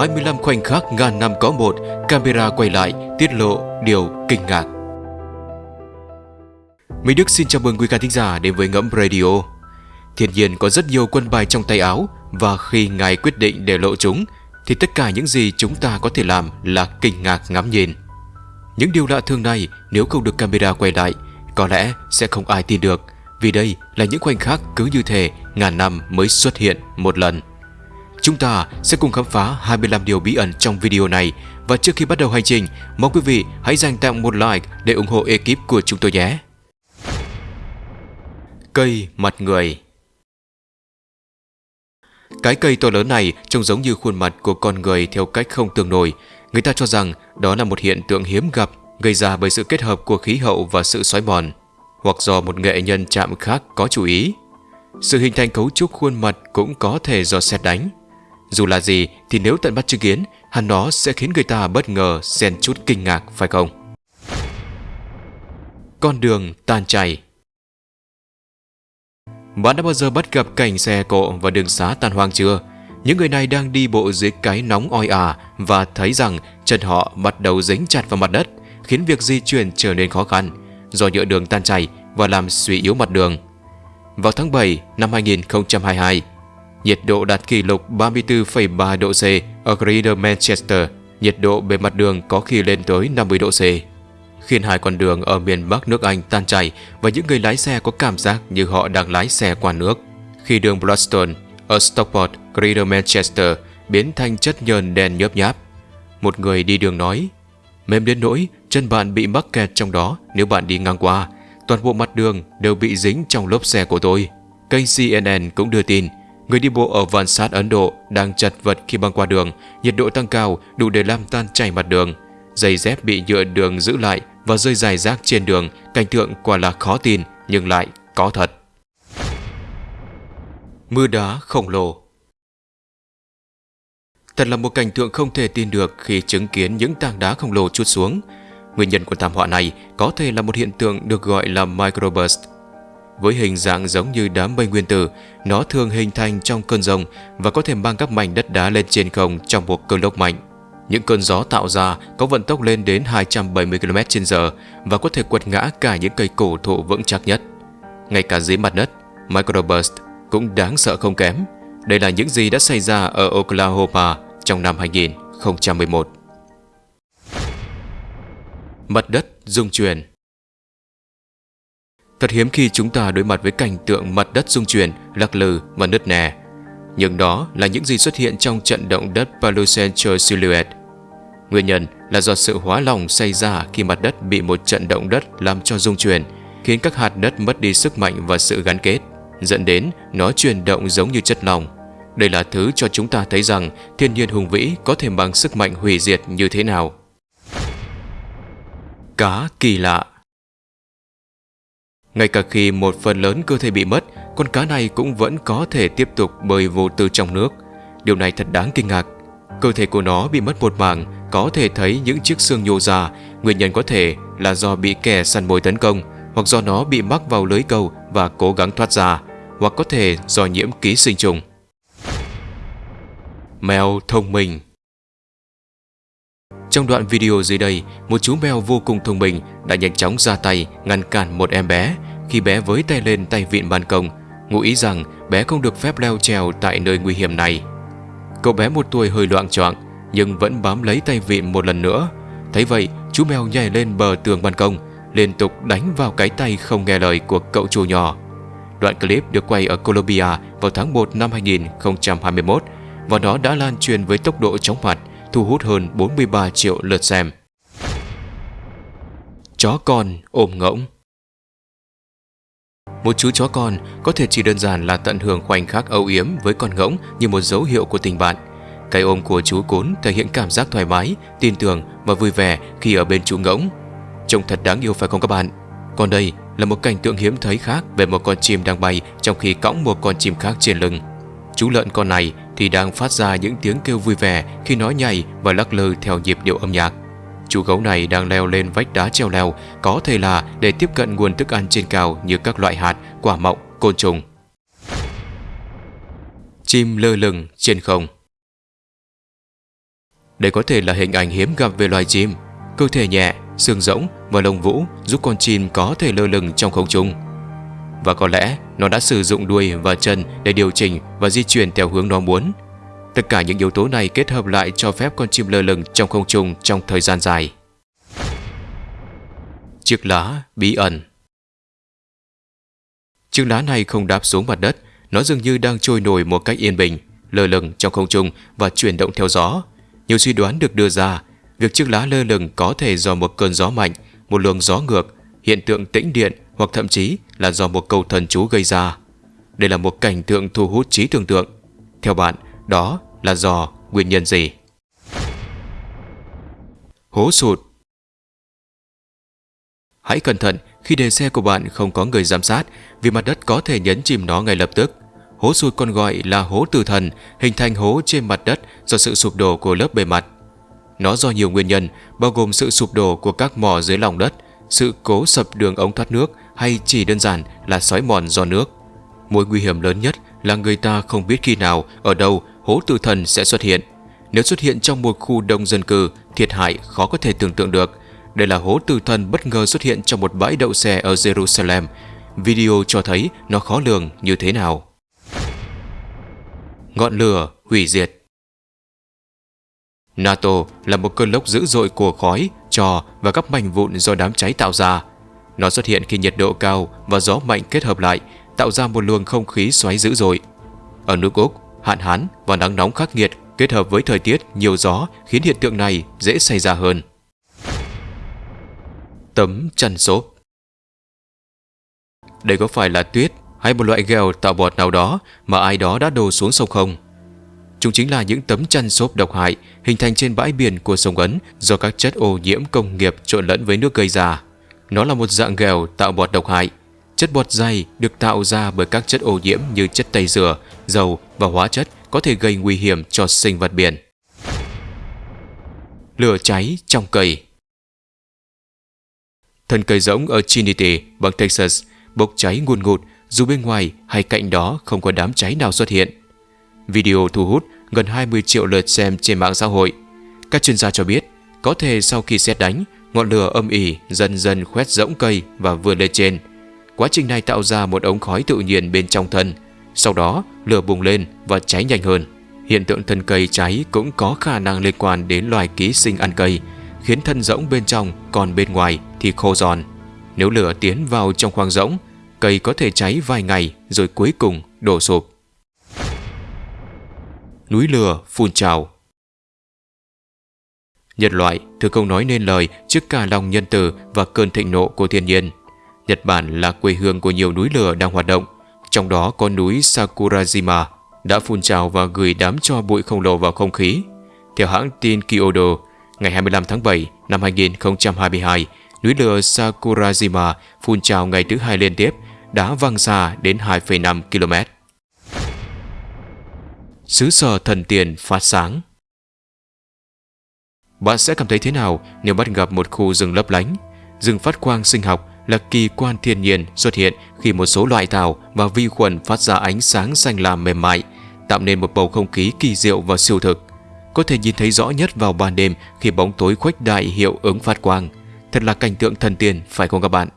25 khoảnh khắc ngàn năm có một, camera quay lại, tiết lộ điều kinh ngạc. Mỹ Đức xin chào mừng quý khán thính giả đến với Ngẫm Radio. Thiên nhiên có rất nhiều quân bài trong tay áo và khi Ngài quyết định để lộ chúng thì tất cả những gì chúng ta có thể làm là kinh ngạc ngắm nhìn. Những điều lạ thường này nếu không được camera quay lại có lẽ sẽ không ai tin được vì đây là những khoảnh khắc cứ như thể ngàn năm mới xuất hiện một lần. Chúng ta sẽ cùng khám phá 25 điều bí ẩn trong video này và trước khi bắt đầu hành trình, mong quý vị hãy dành tặng một like để ủng hộ ekip của chúng tôi nhé. Cây mặt người Cái cây to lớn này trông giống như khuôn mặt của con người theo cách không tương nổi. Người ta cho rằng đó là một hiện tượng hiếm gặp gây ra bởi sự kết hợp của khí hậu và sự xói mòn, hoặc do một nghệ nhân chạm khác có chú ý. Sự hình thành cấu trúc khuôn mặt cũng có thể do xét đánh. Dù là gì thì nếu tận mắt chứng kiến, hẳn nó sẽ khiến người ta bất ngờ xen chút kinh ngạc phải không? Con đường tan chảy Bạn đã bao giờ bắt gặp cảnh xe cộ và đường xá tan hoang chưa? Những người này đang đi bộ dưới cái nóng oi ả và thấy rằng chân họ bắt đầu dính chặt vào mặt đất, khiến việc di chuyển trở nên khó khăn do nhựa đường tan chảy và làm suy yếu mặt đường. Vào tháng 7 năm 2022, nhiệt độ đạt kỷ lục 34,3 độ C ở Greater Manchester, nhiệt độ bề mặt đường có khi lên tới 50 độ C, khiến hai con đường ở miền Bắc nước Anh tan chảy và những người lái xe có cảm giác như họ đang lái xe qua nước. Khi đường Bloodstone ở Stockport, Greater Manchester biến thành chất nhờn đen nhớp nháp, một người đi đường nói, mềm đến nỗi chân bạn bị mắc kẹt trong đó nếu bạn đi ngang qua, toàn bộ mặt đường đều bị dính trong lốp xe của tôi. Kênh CNN cũng đưa tin, người đi bộ ở Van Sát Ấn Độ đang chật vật khi băng qua đường, nhiệt độ tăng cao đủ để làm tan chảy mặt đường. Giày dép bị nhựa đường giữ lại và rơi dài rác trên đường, cảnh tượng quả là khó tin nhưng lại có thật. Mưa đá khổng lồ Thật là một cảnh tượng không thể tin được khi chứng kiến những tảng đá khổng lồ chút xuống. Nguyên nhân của thảm họa này có thể là một hiện tượng được gọi là microburst. Với hình dạng giống như đám mây nguyên tử, nó thường hình thành trong cơn rông và có thể mang các mảnh đất đá lên trên không trong một cơn lốc mạnh. Những cơn gió tạo ra có vận tốc lên đến 270 km/h và có thể quật ngã cả những cây cổ thụ vững chắc nhất. Ngay cả dưới mặt đất, microburst cũng đáng sợ không kém. Đây là những gì đã xảy ra ở Oklahoma trong năm 2011. Mặt đất rung chuyển Thật hiếm khi chúng ta đối mặt với cảnh tượng mặt đất rung chuyển, lắc lư và nứt nẻ. Nhưng đó là những gì xuất hiện trong trận động đất Palocentral Silhouette. Nguyên nhân là do sự hóa lỏng xảy ra khi mặt đất bị một trận động đất làm cho rung chuyển, khiến các hạt đất mất đi sức mạnh và sự gắn kết, dẫn đến nó chuyển động giống như chất lỏng. Đây là thứ cho chúng ta thấy rằng thiên nhiên hùng vĩ có thể bằng sức mạnh hủy diệt như thế nào. Cá kỳ lạ ngay cả khi một phần lớn cơ thể bị mất, con cá này cũng vẫn có thể tiếp tục bơi vô tư trong nước. Điều này thật đáng kinh ngạc. Cơ thể của nó bị mất một mảng, có thể thấy những chiếc xương nhô ra. Nguyên nhân có thể là do bị kẻ săn mồi tấn công, hoặc do nó bị mắc vào lưới câu và cố gắng thoát ra, hoặc có thể do nhiễm ký sinh trùng. Mèo thông minh trong đoạn video dưới đây, một chú mèo vô cùng thông minh đã nhanh chóng ra tay ngăn cản một em bé khi bé với tay lên tay vịn ban công, ngụ ý rằng bé không được phép leo trèo tại nơi nguy hiểm này. Cậu bé một tuổi hơi loạn choạng nhưng vẫn bám lấy tay vịn một lần nữa. Thấy vậy, chú mèo nhảy lên bờ tường ban công, liên tục đánh vào cái tay không nghe lời của cậu chủ nhỏ. Đoạn clip được quay ở Colombia vào tháng 1 năm 2021 và nó đã lan truyền với tốc độ chóng mặt, thu hút hơn 43 triệu lượt xem. Chó con ôm ngỗng Một chú chó con có thể chỉ đơn giản là tận hưởng khoảnh khắc âu yếm với con ngỗng như một dấu hiệu của tình bạn. Cái ôm của chú cún thể hiện cảm giác thoải mái, tin tưởng và vui vẻ khi ở bên chú ngỗng. Trông thật đáng yêu phải không các bạn? Còn đây là một cảnh tượng hiếm thấy khác về một con chim đang bay trong khi cõng một con chim khác trên lưng. Chú lợn con này thì đang phát ra những tiếng kêu vui vẻ khi nó nhảy và lắc lư theo nhịp điệu âm nhạc. Chú gấu này đang leo lên vách đá treo leo, có thể là để tiếp cận nguồn thức ăn trên cao như các loại hạt, quả mọng, côn trùng. Chim lơ lửng trên không Đây có thể là hình ảnh hiếm gặp về loài chim, cơ thể nhẹ, xương rỗng và lông vũ giúp con chim có thể lơ lửng trong không trung. Và có lẽ nó đã sử dụng đuôi và chân để điều chỉnh và di chuyển theo hướng nó muốn. Tất cả những yếu tố này kết hợp lại cho phép con chim lơ lửng trong không trung trong thời gian dài. Chiếc lá bí ẩn Chiếc lá này không đáp xuống mặt đất, nó dường như đang trôi nổi một cách yên bình, lơ lửng trong không trung và chuyển động theo gió. Nhiều suy đoán được đưa ra, việc chiếc lá lơ lửng có thể do một cơn gió mạnh, một luồng gió ngược, hiện tượng tĩnh điện hoặc thậm chí là do một câu thần chú gây ra. Đây là một cảnh tượng thu hút trí tưởng tượng. Theo bạn, đó là do nguyên nhân gì? Hố sụt Hãy cẩn thận khi đề xe của bạn không có người giám sát vì mặt đất có thể nhấn chìm nó ngay lập tức. Hố sụt còn gọi là hố tử thần, hình thành hố trên mặt đất do sự sụp đổ của lớp bề mặt. Nó do nhiều nguyên nhân, bao gồm sự sụp đổ của các mỏ dưới lòng đất, sự cố sập đường ống thoát nước hay chỉ đơn giản là sói mòn do nước. Mối nguy hiểm lớn nhất là người ta không biết khi nào, ở đâu hố tử thần sẽ xuất hiện. Nếu xuất hiện trong một khu đông dân cư, thiệt hại khó có thể tưởng tượng được. Đây là hố tử thần bất ngờ xuất hiện trong một bãi đậu xe ở Jerusalem. Video cho thấy nó khó lường như thế nào. Ngọn lửa hủy diệt NATO là một cơn lốc dữ dội của khói, trò và các mảnh vụn do đám cháy tạo ra. Nó xuất hiện khi nhiệt độ cao và gió mạnh kết hợp lại, tạo ra một luồng không khí xoáy dữ dội. Ở nước Úc, hạn hán và nắng nóng khắc nghiệt kết hợp với thời tiết nhiều gió khiến hiện tượng này dễ xảy ra hơn. Tấm chăn xốp Đây có phải là tuyết hay một loại ghèo tạo bọt nào đó mà ai đó đã đổ xuống sông không? Chúng chính là những tấm chăn xốp độc hại hình thành trên bãi biển của sông Ấn do các chất ô nhiễm công nghiệp trộn lẫn với nước gây ra. Nó là một dạng ghèo tạo bọt độc hại. Chất bọt dày được tạo ra bởi các chất ô nhiễm như chất tẩy rửa, dầu và hóa chất có thể gây nguy hiểm cho sinh vật biển. Lửa cháy trong cây Thân cây rỗng ở Trinity, bang Texas, bốc cháy nguồn ngụt dù bên ngoài hay cạnh đó không có đám cháy nào xuất hiện. Video thu hút gần 20 triệu lượt xem trên mạng xã hội. Các chuyên gia cho biết, có thể sau khi xét đánh, ngọn lửa âm ỉ dần dần khoét rỗng cây và vươn lên trên. Quá trình này tạo ra một ống khói tự nhiên bên trong thân. Sau đó, lửa bùng lên và cháy nhanh hơn. Hiện tượng thân cây cháy cũng có khả năng liên quan đến loài ký sinh ăn cây, khiến thân rỗng bên trong còn bên ngoài thì khô giòn. Nếu lửa tiến vào trong khoang rỗng, cây có thể cháy vài ngày rồi cuối cùng đổ sụp. Núi lửa phun trào Nhân loại thường không nói nên lời trước cả lòng nhân từ và cơn thịnh nộ của thiên nhiên. Nhật Bản là quê hương của nhiều núi lửa đang hoạt động, trong đó có núi Sakurajima đã phun trào và gửi đám cho bụi khổng lồ vào không khí. Theo hãng tin Kyodo, ngày 25 tháng 7 năm 2022, núi lửa Sakurajima phun trào ngày thứ hai liên tiếp, đã văng xa đến 2,5 km. Xứ sở thần tiền phát sáng bạn sẽ cảm thấy thế nào nếu bắt gặp một khu rừng lấp lánh? Rừng phát quang sinh học là kỳ quan thiên nhiên xuất hiện khi một số loại tảo và vi khuẩn phát ra ánh sáng xanh lam mềm mại, tạo nên một bầu không khí kỳ diệu và siêu thực. Có thể nhìn thấy rõ nhất vào ban đêm khi bóng tối khuếch đại hiệu ứng phát quang. Thật là cảnh tượng thần tiên, phải không các bạn?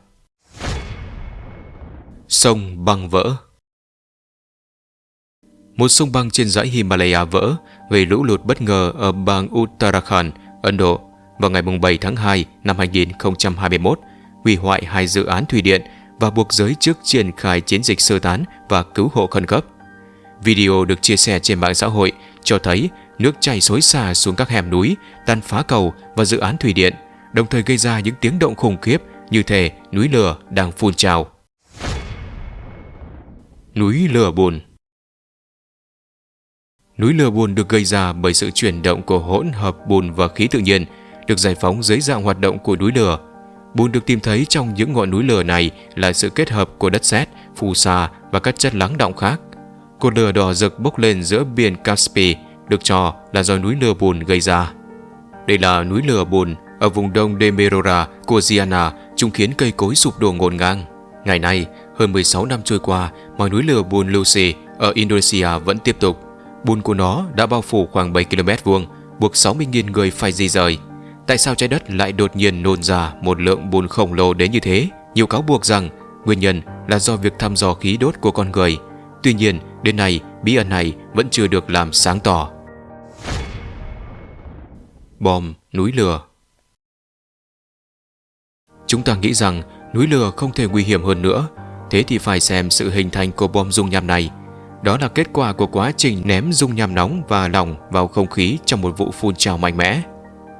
Sông băng vỡ Một sông băng trên dãy Himalaya vỡ gây lũ lụt bất ngờ ở bang Uttarakhand, Ấn Độ vào ngày 7 tháng 2 năm 2021, hủy hoại hai dự án thủy điện và buộc giới chức triển khai chiến dịch sơ tán và cứu hộ khẩn cấp. Video được chia sẻ trên mạng xã hội cho thấy nước chảy xối xả xuống các hẻm núi, tan phá cầu và dự án thủy điện, đồng thời gây ra những tiếng động khủng khiếp như thể núi lửa đang phun trào. Núi lửa bùn Núi lửa bùn được gây ra bởi sự chuyển động của hỗn hợp bùn và khí tự nhiên được giải phóng dưới dạng hoạt động của núi lửa. Bùn được tìm thấy trong những ngọn núi lửa này là sự kết hợp của đất sét, phù sa và các chất lắng động khác. Cột lửa đỏ rực bốc lên giữa biển Caspi được cho là do núi lửa bùn gây ra. Đây là núi lửa bùn ở vùng đông Demerora của Giana chúng khiến cây cối sụp đổ ngổn ngang. Ngày nay, hơn 16 năm trôi qua, mà núi lửa bùn Lucy ở Indonesia vẫn tiếp tục. Bùn của nó đã bao phủ khoảng 7 km vuông buộc 60.000 người phải di rời. Tại sao trái đất lại đột nhiên nôn ra một lượng bùn khổng lồ đến như thế? Nhiều cáo buộc rằng nguyên nhân là do việc thăm dò khí đốt của con người. Tuy nhiên, đến nay, bí ẩn này vẫn chưa được làm sáng tỏ. Bom núi lửa Chúng ta nghĩ rằng núi lửa không thể nguy hiểm hơn nữa, thế thì phải xem sự hình thành của bom dung nham này. Đó là kết quả của quá trình ném dung nham nóng và lỏng vào không khí trong một vụ phun trào mạnh mẽ.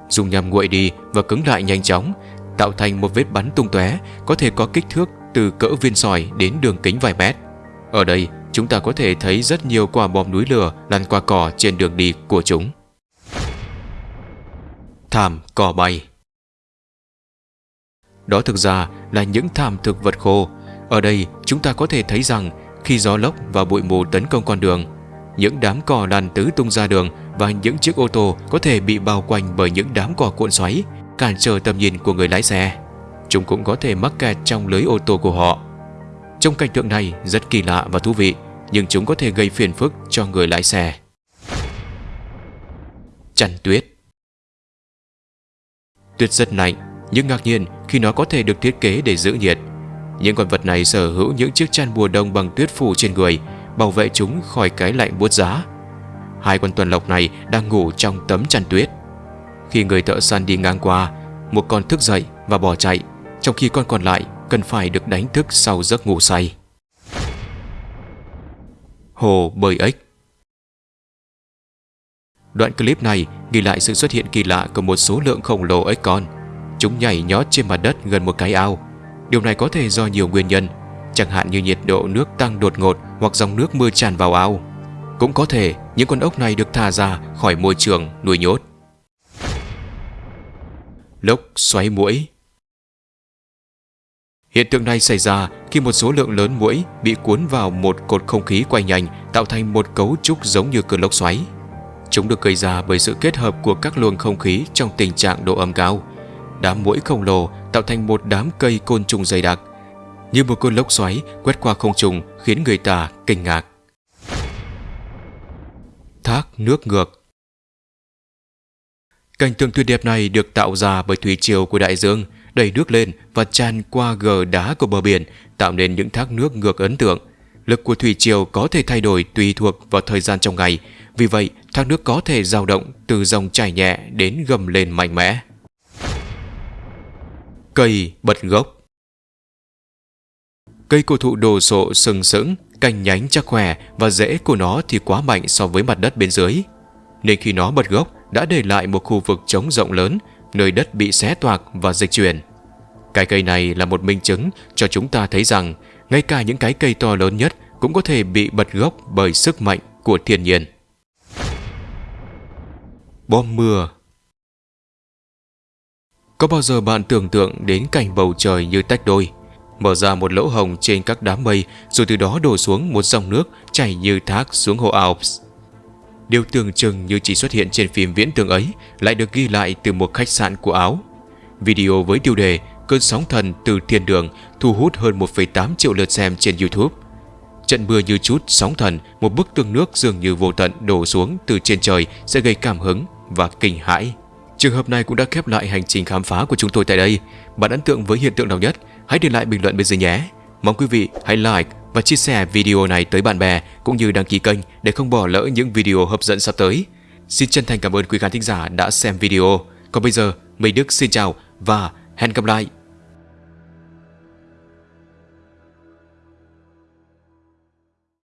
Dung nham nguội đi và cứng lại nhanh chóng, tạo thành một vết bắn tung tóe có thể có kích thước từ cỡ viên sỏi đến đường kính vài mét. Ở đây, chúng ta có thể thấy rất nhiều quả bom núi lửa lăn qua cỏ trên đường đi của chúng. Thảm cỏ bay Đó thực ra là những thảm thực vật khô. Ở đây, chúng ta có thể thấy rằng khi gió lốc và bụi mù tấn công con đường, những đám cỏ lăn tứ tung ra đường và những chiếc ô tô có thể bị bao quanh bởi những đám cỏ cuộn xoáy, cản trở tầm nhìn của người lái xe. Chúng cũng có thể mắc kẹt trong lưới ô tô của họ. Trong cảnh tượng này rất kỳ lạ và thú vị, nhưng chúng có thể gây phiền phức cho người lái xe. Chăn tuyết Tuyết rất lạnh, nhưng ngạc nhiên khi nó có thể được thiết kế để giữ nhiệt. Những con vật này sở hữu những chiếc chăn mùa đông bằng tuyết phủ trên người, bảo vệ chúng khỏi cái lạnh buốt giá. Hai con tuần lộc này đang ngủ trong tấm chăn tuyết. Khi người thợ săn đi ngang qua, một con thức dậy và bỏ chạy, trong khi con còn lại cần phải được đánh thức sau giấc ngủ say. Hồ bơi ếch Đoạn clip này ghi lại sự xuất hiện kỳ lạ của một số lượng khổng lồ ếch con. Chúng nhảy nhót trên mặt đất gần một cái ao. Điều này có thể do nhiều nguyên nhân, chẳng hạn như nhiệt độ nước tăng đột ngột hoặc dòng nước mưa tràn vào ao. Cũng có thể những con ốc này được thả ra khỏi môi trường nuôi nhốt. Lốc xoáy muỗi Hiện tượng này xảy ra khi một số lượng lớn muỗi bị cuốn vào một cột không khí quay nhanh tạo thành một cấu trúc giống như cơn lốc xoáy. Chúng được gây ra bởi sự kết hợp của các luồng không khí trong tình trạng độ ẩm cao. Đám muỗi khổng lồ tạo thành một đám cây côn trùng dày đặc. Như một cơn lốc xoáy quét qua không trùng khiến người ta kinh ngạc. Thác nước ngược Cảnh tượng tuyệt đẹp này được tạo ra bởi thủy triều của đại dương, đẩy nước lên và tràn qua gờ đá của bờ biển, tạo nên những thác nước ngược ấn tượng. Lực của thủy triều có thể thay đổi tùy thuộc vào thời gian trong ngày, vì vậy thác nước có thể dao động từ dòng chảy nhẹ đến gầm lên mạnh mẽ. Cây bật gốc Cây cổ thụ đồ sộ sừng sững, cành nhánh chắc khỏe và rễ của nó thì quá mạnh so với mặt đất bên dưới. Nên khi nó bật gốc đã để lại một khu vực trống rộng lớn, nơi đất bị xé toạc và dịch chuyển. Cái cây này là một minh chứng cho chúng ta thấy rằng ngay cả những cái cây to lớn nhất cũng có thể bị bật gốc bởi sức mạnh của thiên nhiên. Bom mưa có bao giờ bạn tưởng tượng đến cảnh bầu trời như tách đôi, mở ra một lỗ hồng trên các đám mây rồi từ đó đổ xuống một dòng nước chảy như thác xuống hồ Alps? Điều tưởng chừng như chỉ xuất hiện trên phim viễn tưởng ấy lại được ghi lại từ một khách sạn của Áo. Video với tiêu đề Cơn sóng thần từ thiên đường thu hút hơn 1,8 triệu lượt xem trên YouTube. Trận mưa như chút sóng thần, một bức tường nước dường như vô tận đổ xuống từ trên trời sẽ gây cảm hứng và kinh hãi. Trường hợp này cũng đã khép lại hành trình khám phá của chúng tôi tại đây. Bạn ấn tượng với hiện tượng nào nhất? Hãy để lại bình luận bên dưới nhé. Mong quý vị hãy like và chia sẻ video này tới bạn bè cũng như đăng ký kênh để không bỏ lỡ những video hấp dẫn sắp tới. Xin chân thành cảm ơn quý khán thính giả đã xem video. Còn bây giờ, Mây Đức xin chào và hẹn gặp lại